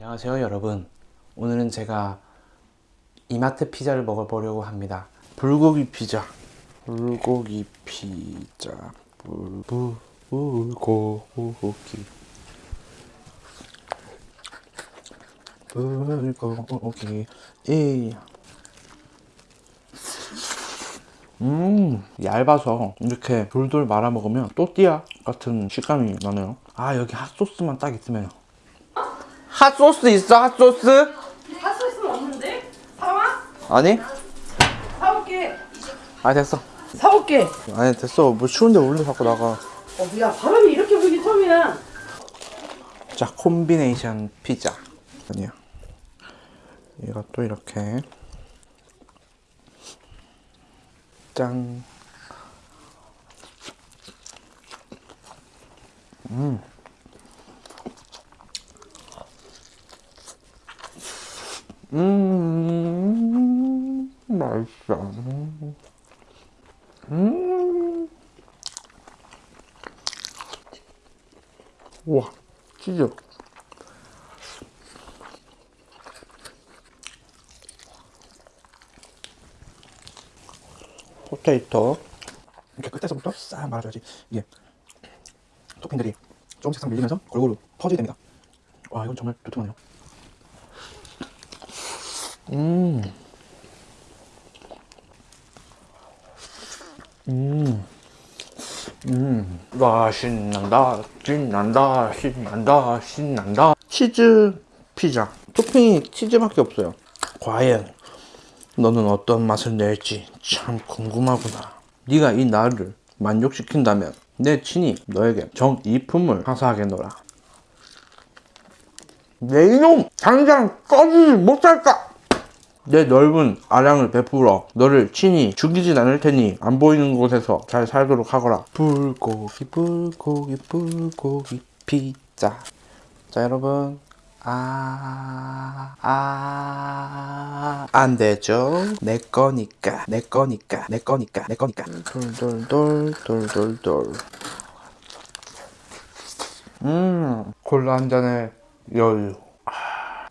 안녕하세요 여러분. 오늘은 제가 이마트 피자를 먹어보려고 합니다. 불고기 피자. 불고기 피자. 불고기. 불고기. 이. 음 얇아서 이렇게 돌돌 말아 먹으면 또띠아 같은 식감이 나네요. 아 여기 핫소스만 딱 있으면 핫소스 있어 핫소스? 핫소스는 없는데? 사와? 아니? 사올게. 아 됐어 사올게. 아니 됐어 뭐 추운데 원래 자꾸 나가 어, 야 바람이 이렇게 불기 처음이야. 자 콤비네이션 피자 아니야 이것도 이렇게 짠 음, 맛있어. 음. 우와, 치즈. 포테이토. 이렇게 끝에서부터 싹 말아줘야지. 이게 토핑들이 조금씩 싹 밀리면서 골고루 퍼지게 됩니다. 와, 이건 정말 두툼하네요. 음. 음. 음. 와, 신난다. 신난다. 신난다. 신난다. 치즈 피자. 토핑이 치즈밖에 없어요. 과연 너는 어떤 맛을 낼지 참 궁금하구나. 네가 이 나를 만족시킨다면 내 친히 너에게 정이품을 하사하겠노라. 내 이놈! 당장 꺼지지 못할까? 내 넓은 아량을 베풀어 너를 친히 죽이진 않을 테니 안 보이는 곳에서 잘 살도록 하거라. 불고기 불고기 불고기 피자. 자 여러분 아, 아, 안 되죠. 내 거니까, 내 거니까, 내 거니까, 내 거니까. 돌돌돌, 돌돌돌. 음, 콜라 한 잔에 여유.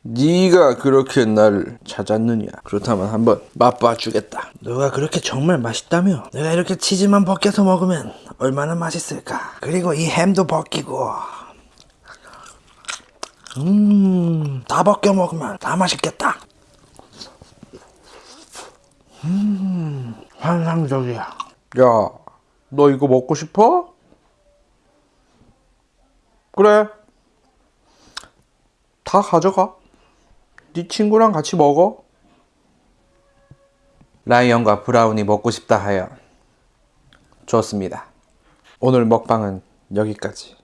네가 그렇게 나를 찾았느냐? 그렇다면 한번 맛봐주겠다. 너가 그렇게 정말 맛있다며? 내가 이렇게 치즈만 벗겨서 먹으면 얼마나 맛있을까? 그리고 이 햄도 벗기고. 음, 다 벗겨 먹으면 다 맛있겠다. 음, 환상적이야. 야, 너 이거 먹고 싶어? 그래. 다 가져가. 네 친구랑 같이 먹어. 라이언과 브라운이 먹고 싶다 하여 좋습니다. 오늘 먹방은 여기까지.